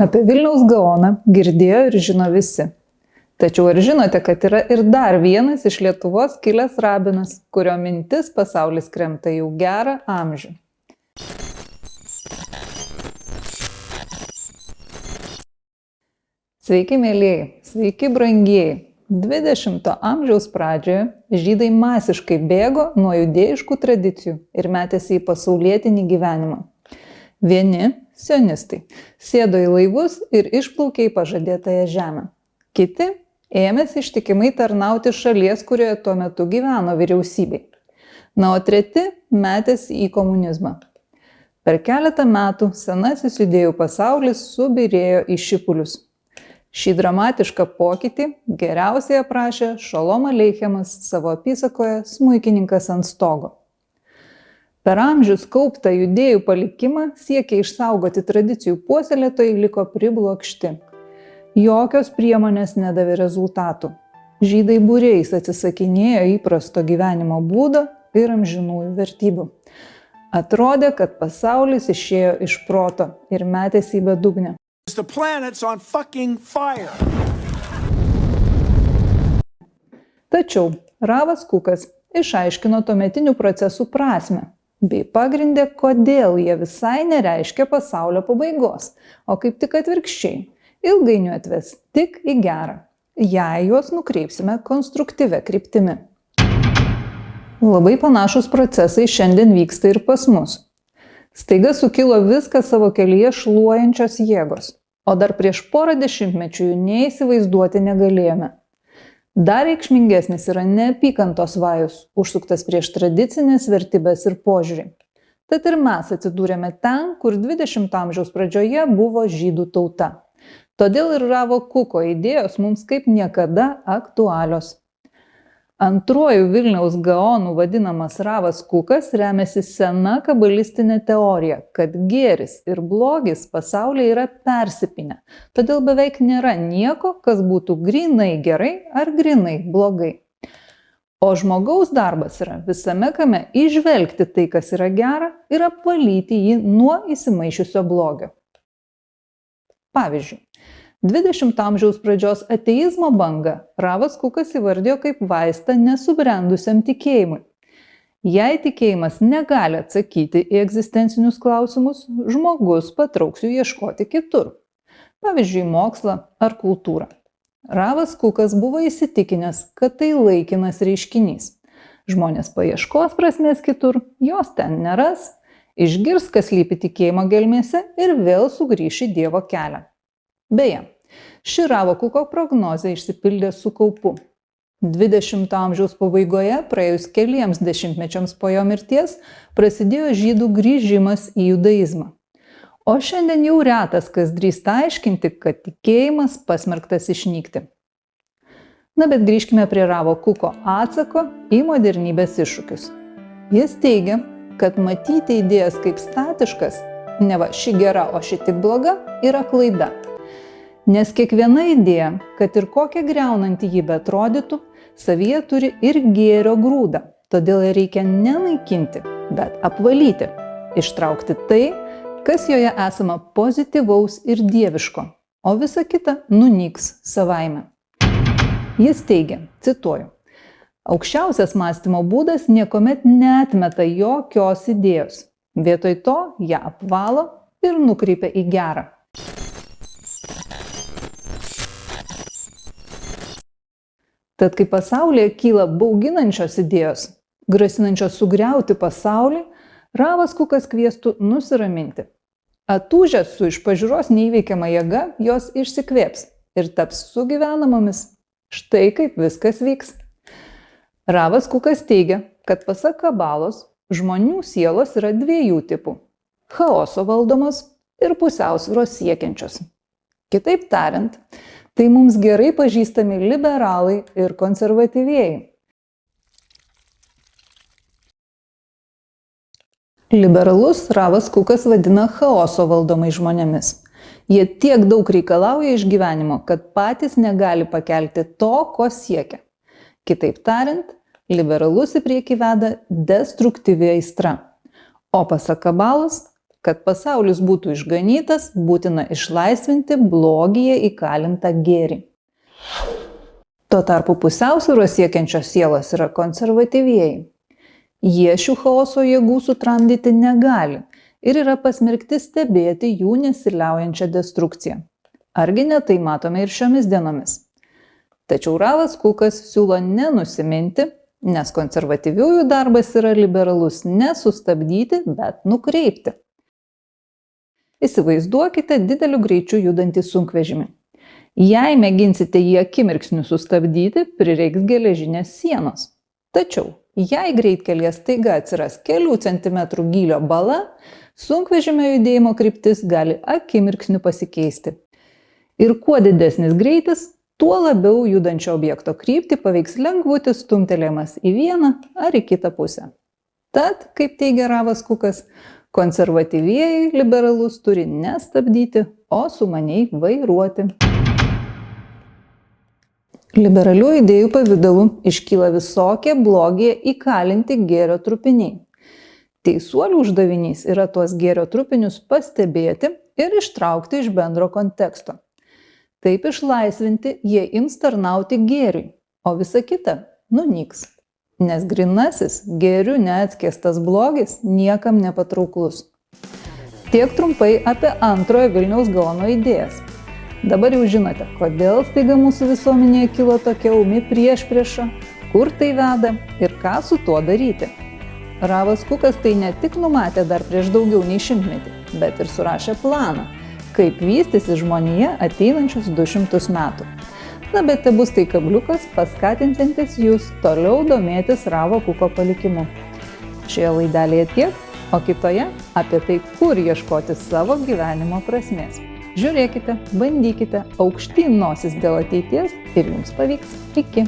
Apie Vilniaus gaoną girdėjo ir žino visi. Tačiau ar žinote, kad yra ir dar vienas iš Lietuvos kilęs rabinas, kurio mintis pasaulis kremta jau gerą amžių? Sveiki, mėlyjei, sveiki, brangieji. 20-ojo amžiaus pradžioje žydai masiškai bėgo nuo judėjiškų tradicijų ir metėsi į pasaulietinį gyvenimą. Vieni, sionistai, sėdo į laivus ir išplaukė į pažadėtąją žemę. Kiti ėmėsi ištikimai tarnauti šalies, kurioje tuo metu gyveno vyriausybei. Na, o treti metėsi į komunizmą. Per keletą metų senasis judėjų pasaulis subirėjo į šipulius šį dramatišką pokytį geriausiai aprašė šolom aleichemas savo apysakoje smuikininkas ant stogo per amžius kauptą judėjų palikimą siekę išsaugoti tradicijų puoselėtojai liko priblokšti. Jokios priemonės nedavė rezultatų. Žydai būriais atsisakinėjo įprasto gyvenimo būdo ir amžinųjų vertybių. Atrodė kad pasaulis išėjo iš proto ir metėsi į bedugnę. Tačiau Ravas Kukas išaiškino tuometinių procesų prasme bei pagrindė, kodėl jie visai nereiškia pasaulio pabaigos, o kaip tik atvirkščiai - ilgainiui atves tik į gerą, jei juos nukreipsime konstruktyvę kryptimi. Labai panašus procesai šiandien vyksta ir pas mus. Staiga sukilo viską savo kelyje šluojančios jėgos, o dar prieš porą dešimtmečių jų neįsivaizduoti negalėjome. Dar reikšmingesnis yra neapykantos vajus, užsuktas prieš tradicinės vertybės ir požiūrį. Tad ir mes atsidūrėme ten, kur 20 amžiaus pradžioje buvo žydų tauta. Todėl ir Ravo Kuko idėjos mums kaip niekada aktualios antruoju vilniaus gaonu vadinamas ravas kukas remiasi sena kabalistine teorija kad gėris ir blogis pasaulyje yra persipynę todėl beveik nėra nieko kas būtų grynai gerai ar grynai blogai. O žmogaus darbas yra visame kame įžvelgti tai kas yra gera ir apvalyti jį nuo įsimaišiusio blogio. Pavyzdžiui dvidešimto amžiaus pradžios ateizmo bangą ravas kukas įvardijo kaip vaistą nesubrendusiam tikėjimui. Jei tikėjimas negali atsakyti į egzistencinius klausimus žmogus patrauks jų ieškoti kitur. Pavyzdžiui mokslą ar kultūrą ravas kukas buvo įsitikinęs kad tai laikinas reiškinys. Žmonės paieškos prasmės kitur jos ten neras išgirs kas slypi tikėjimo gelmėse ir vėl sugrįš į dievo kelią beje ši ravo kuko prognozė išsipildė su kaupu. Dvidešimto amžiaus pabaigoje praėjus keliems dešimtmečiams po jo mirties prasidėjo žydų grįžimas į judaizmą. O šiandien jau retas kas drįsta aiškinti kad tikėjimas pasmerktas išnykti. Na bet grįžkime prie ravo kuko atsako į modernybės iššūkius. Jis teigia kad matyti idėjas kaip statiškas neva ši gera o ši tik bloga yra klaida nes kiekviena idėja kad ir kokia griaunanti ji beatrodytų savyje turi ir gėrio grūdą. Todėl ją reikia ne naikinti bet apvalyti. Ištraukti tai kas joje esama pozityvaus ir dieviško. O visa kita nunyks savaime. Jis teigia cituoju aukščiausias mąstymo būdas niekuomet neatmeta jokios idėjos. Vietoj to ją apvalo ir nukreipia į gerą tad kai pasaulyje kyla bauginančios idėjos grasinančios sugriauti pasaulį ravas kukas kviestų nusiraminti. Atūžęs su iš pažiūros neįveikiama jėga jos išsikvėps ir taps sugyvenamomis. Štai kaip viskas vyks. Ravas kukas teigia kad pasak kabalos žmonių sielos yra dviejų tipų chaoso valdomos ir pusiausvyros siekiančios. Kitaip tariant tai mums gerai pažįstami liberalai ir konservatyvieji. Liberalus Ravas Kukas vadina chaoso valdomai žmonėmis. Jie tiek daug reikalauja iš gyvenimo, kad patys negali pakelti to, ko siekia. Kitaip tariant, liberalus į priekį veda destruktyvi aistra. O pasak kabalos, kad pasaulis būtų išganytas, būtina išlaisvinti blogyje įkalintą gėrį. Tuo tarpu pusiausvėros siekiančios sielos yra konservatyvieji. Jie šių chaoso jėgų sutramdyti negali ir yra pasmerkti stebėti jų nesiliaujančią destrukciją. Argi ne tai matome ir šiomis dienomis. Tačiau Ravas Kukas siūlo nenusiminti, nes konservatyviųjų darbas yra liberalus nesustabdyti, bet nukreipti. Įsivaizduokite dideliu greičiu judantį sunkvežimį. Jei mėginsite jį akimirksniu sustabdyti, prireiks geležinės sienos. Tačiau, jei greitkelyje staiga atsiras kelių centimetrų gylio bala, sunkvežimio judėjimo kryptis gali akimirksniu pasikeisti. Ir kuo didesnis greitis, tuo labiau judančio objekto kryptį paveiks lengvutis stumtelėjimas į vieną ar į kitą pusę. Tad, kaip teigia Ravas Kukas, konservatyvieji liberalus turi nestabdyti, o sumaniai vairuoti. Liberalių idėjų pavydalu iškyla visokie blogie įkalinti gėrio trupiniai. Teisuolių uždavinys yra tuos gėrio trupinius pastebėti ir ištraukti iš bendro konteksto. Taip išlaisvinti jie ims tarnauti gėriui, o visa kita nunyks. Nes grinasis gėrių neatskėstas blogis niekam nepatrauklus. Tiek trumpai apie antrojo Vilniaus Gaono idėjas Dabar jau žinote, kodėl staiga mūsų visuomenėje kilo tokia umi prieš priešą, kur tai veda ir ką su tuo daryti. Ravas Kukas tai ne tik numatė dar prieš daugiau nei šimtmetį, bet ir surašė planą, kaip vystysi žmonija ateinančius 200 metų. Na bet tai bus tai kabliukas paskatintantis jūs toliau domėtis Ravo Kuko palikimu. Šioje laidelėje tiek, o kitoje apie tai, kur ieškoti savo gyvenimo prasmės. Žiūrėkite, bandykite, aukštyn nosis dėl ateities ir jums pavyks. Iki.